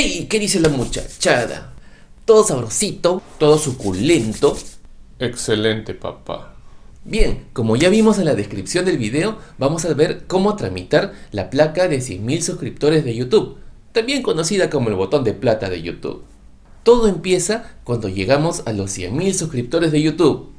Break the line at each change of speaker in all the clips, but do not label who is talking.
¡Hey! ¿Qué dice la muchachada? Todo sabrosito, todo suculento.
Excelente, papá.
Bien, como ya vimos en la descripción del video, vamos a ver cómo tramitar la placa de 100.000 suscriptores de YouTube, también conocida como el botón de plata de YouTube. Todo empieza cuando llegamos a los 100.000 suscriptores de YouTube.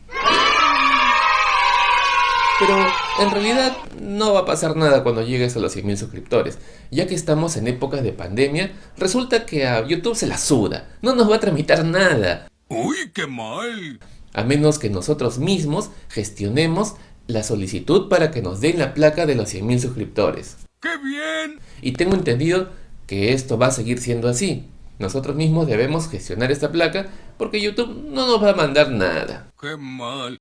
Pero en realidad no va a pasar nada cuando llegues a los 100.000 suscriptores, ya que estamos en épocas de pandemia, resulta que a YouTube se la suda, no nos va a tramitar nada.
¡Uy, qué mal!
A menos que nosotros mismos gestionemos la solicitud para que nos den la placa de los 100.000 suscriptores.
¡Qué bien!
Y tengo entendido que esto va a seguir siendo así. Nosotros mismos debemos gestionar esta placa porque YouTube no nos va a mandar nada.
¡Qué mal!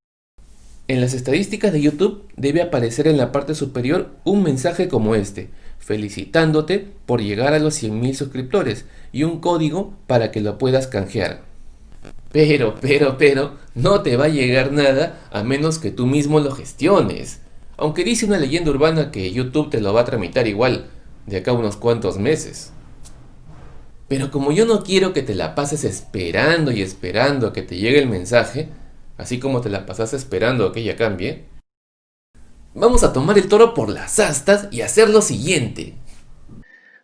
En las estadísticas de YouTube debe aparecer en la parte superior un mensaje como este, felicitándote por llegar a los 100.000 suscriptores y un código para que lo puedas canjear. Pero, pero, pero, no te va a llegar nada a menos que tú mismo lo gestiones. Aunque dice una leyenda urbana que YouTube te lo va a tramitar igual, de acá a unos cuantos meses. Pero como yo no quiero que te la pases esperando y esperando a que te llegue el mensaje, así como te la pasas esperando a que ella cambie, vamos a tomar el toro por las astas y hacer lo siguiente.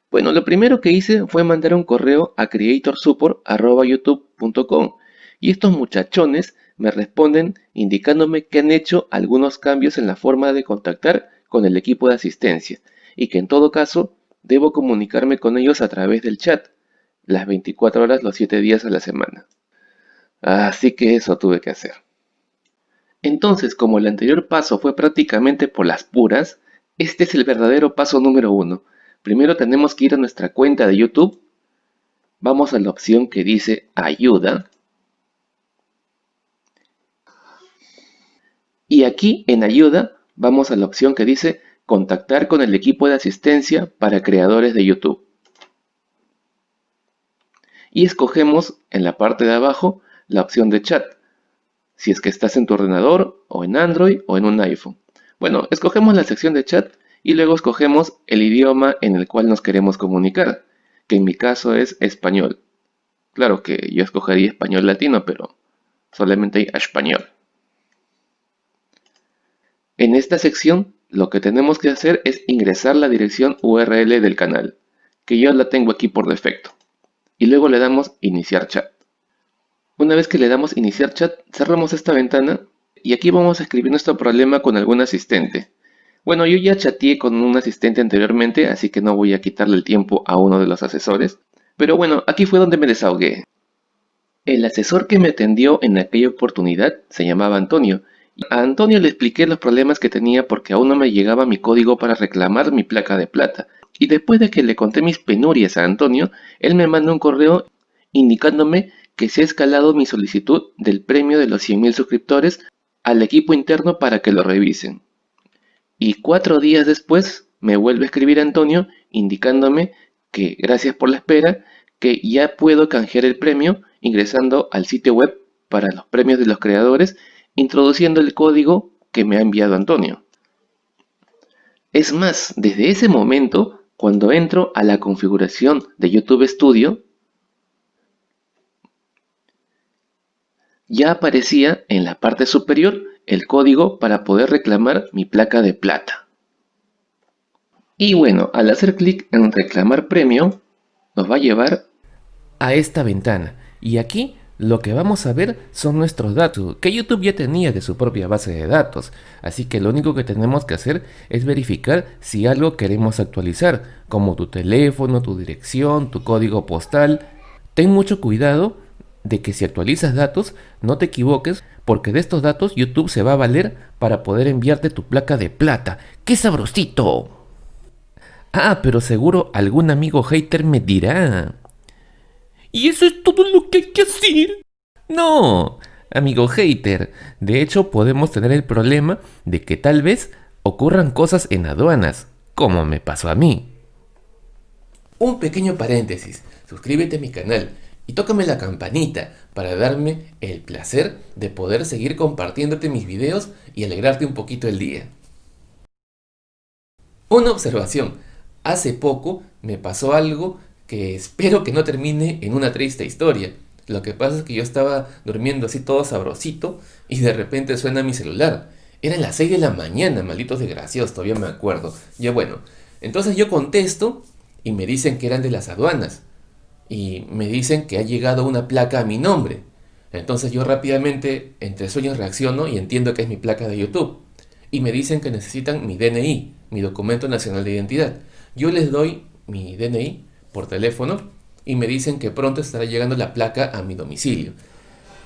Bueno, lo primero que hice fue mandar un correo a creatorsupport.youtube.com y estos muchachones me responden indicándome que han hecho algunos cambios en la forma de contactar con el equipo de asistencia y que en todo caso debo comunicarme con ellos a través del chat, las 24 horas los 7 días a la semana. Así que eso tuve que hacer. Entonces, como el anterior paso fue prácticamente por las puras, este es el verdadero paso número uno. Primero tenemos que ir a nuestra cuenta de YouTube. Vamos a la opción que dice Ayuda. Y aquí en Ayuda vamos a la opción que dice Contactar con el equipo de asistencia para creadores de YouTube. Y escogemos en la parte de abajo la opción de chat si es que estás en tu ordenador o en Android o en un iPhone. Bueno, escogemos la sección de chat y luego escogemos el idioma en el cual nos queremos comunicar, que en mi caso es español. Claro que yo escogería español latino, pero solamente hay español. En esta sección lo que tenemos que hacer es ingresar la dirección URL del canal, que yo la tengo aquí por defecto. Y luego le damos iniciar chat. Una vez que le damos iniciar chat, cerramos esta ventana y aquí vamos a escribir nuestro problema con algún asistente. Bueno, yo ya chateé con un asistente anteriormente, así que no voy a quitarle el tiempo a uno de los asesores. Pero bueno, aquí fue donde me desahogué. El asesor que me atendió en aquella oportunidad se llamaba Antonio. A Antonio le expliqué los problemas que tenía porque aún no me llegaba mi código para reclamar mi placa de plata. Y después de que le conté mis penurias a Antonio, él me mandó un correo indicándome que se ha escalado mi solicitud del premio de los 100.000 suscriptores al equipo interno para que lo revisen. Y cuatro días después me vuelve a escribir Antonio indicándome que gracias por la espera, que ya puedo canjear el premio ingresando al sitio web para los premios de los creadores, introduciendo el código que me ha enviado Antonio. Es más, desde ese momento, cuando entro a la configuración de YouTube Studio, ya aparecía en la parte superior el código para poder reclamar mi placa de plata. Y bueno, al hacer clic en reclamar premio, nos va a llevar a esta ventana. Y aquí lo que vamos a ver son nuestros datos, que YouTube ya tenía de su propia base de datos. Así que lo único que tenemos que hacer es verificar si algo queremos actualizar, como tu teléfono, tu dirección, tu código postal. Ten mucho cuidado de que si actualizas datos, no te equivoques, porque de estos datos YouTube se va a valer para poder enviarte tu placa de plata. ¡Qué sabrosito! Ah, pero seguro algún amigo hater me dirá. ¿Y eso es todo lo que hay que hacer? No, amigo hater. De hecho, podemos tener el problema de que tal vez ocurran cosas en aduanas, como me pasó a mí. Un pequeño paréntesis. Suscríbete a mi canal y tócame la campanita para darme el placer de poder seguir compartiéndote mis videos y alegrarte un poquito el día. Una observación, hace poco me pasó algo que espero que no termine en una triste historia. Lo que pasa es que yo estaba durmiendo así todo sabrosito y de repente suena mi celular. Eran las 6 de la mañana, malditos desgraciados, todavía me acuerdo. Ya bueno, entonces yo contesto y me dicen que eran de las aduanas. Y me dicen que ha llegado una placa a mi nombre. Entonces yo rápidamente entre sueños reacciono y entiendo que es mi placa de YouTube. Y me dicen que necesitan mi DNI, mi documento nacional de identidad. Yo les doy mi DNI por teléfono y me dicen que pronto estará llegando la placa a mi domicilio.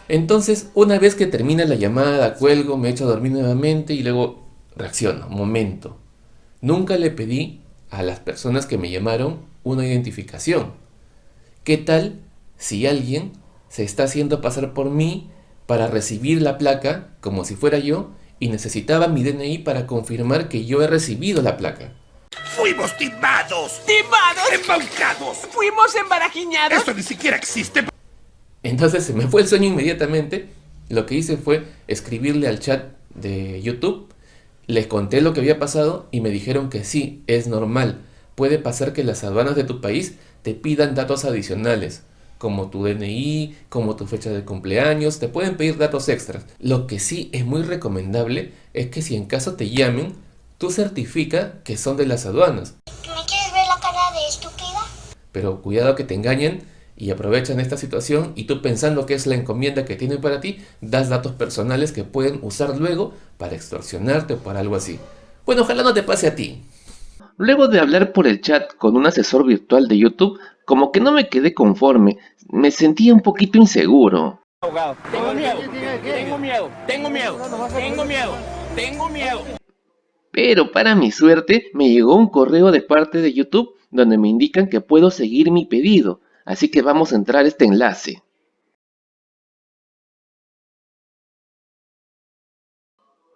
Entonces, una vez que termina la llamada, cuelgo, me echo a dormir nuevamente y luego reacciono. Momento. Nunca le pedí a las personas que me llamaron una identificación. ¿Qué tal si alguien se está haciendo pasar por mí para recibir la placa como si fuera yo y necesitaba mi DNI para confirmar que yo he recibido la placa?
Fuimos timados.
¡Timados!
Embaucados.
¡Fuimos embarajiñados!
Esto ni siquiera existe.
Entonces se me fue el sueño inmediatamente. Lo que hice fue escribirle al chat de YouTube. Les conté lo que había pasado y me dijeron que sí, es normal. Puede pasar que las aduanas de tu país te pidan datos adicionales, como tu DNI, como tu fecha de cumpleaños, te pueden pedir datos extras. Lo que sí es muy recomendable es que si en caso te llamen, tú certifica que son de las aduanas.
¿Me quieres ver la cara de estúpida?
Pero cuidado que te engañen y aprovechan esta situación y tú pensando que es la encomienda que tienen para ti, das datos personales que pueden usar luego para extorsionarte o para algo así. Bueno, ojalá no te pase a ti.
Luego de hablar por el chat con un asesor virtual de YouTube, como que no me quedé conforme, me sentía un poquito inseguro.
Tengo miedo, tengo miedo, tengo miedo, tengo miedo, tengo miedo.
Pero para mi suerte, me llegó un correo de parte de YouTube donde me indican que puedo seguir mi pedido, así que vamos a entrar a este enlace.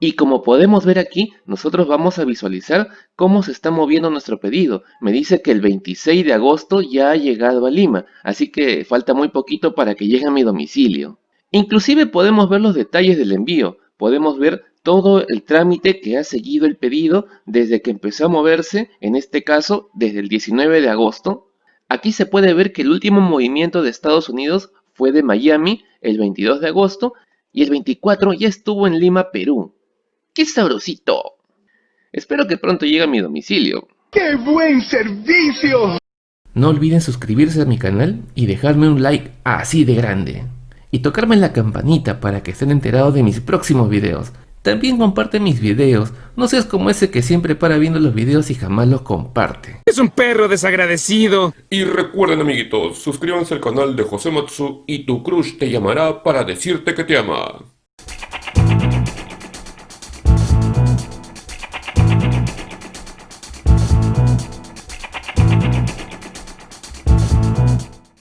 Y como podemos ver aquí, nosotros vamos a visualizar cómo se está moviendo nuestro pedido. Me dice que el 26 de agosto ya ha llegado a Lima, así que falta muy poquito para que llegue a mi domicilio. Inclusive podemos ver los detalles del envío, podemos ver todo el trámite que ha seguido el pedido desde que empezó a moverse, en este caso desde el 19 de agosto. Aquí se puede ver que el último movimiento de Estados Unidos fue de Miami el 22 de agosto y el 24 ya estuvo en Lima, Perú. ¡Qué sabrosito! Espero que pronto llegue a mi domicilio.
¡Qué buen servicio!
No olviden suscribirse a mi canal y dejarme un like así de grande. Y tocarme la campanita para que estén enterados de mis próximos videos. También comparte mis videos, no seas como ese que siempre para viendo los videos y jamás los comparte.
Es un perro desagradecido.
Y recuerden amiguitos, suscríbanse al canal de José Matsu y tu crush te llamará para decirte que te ama.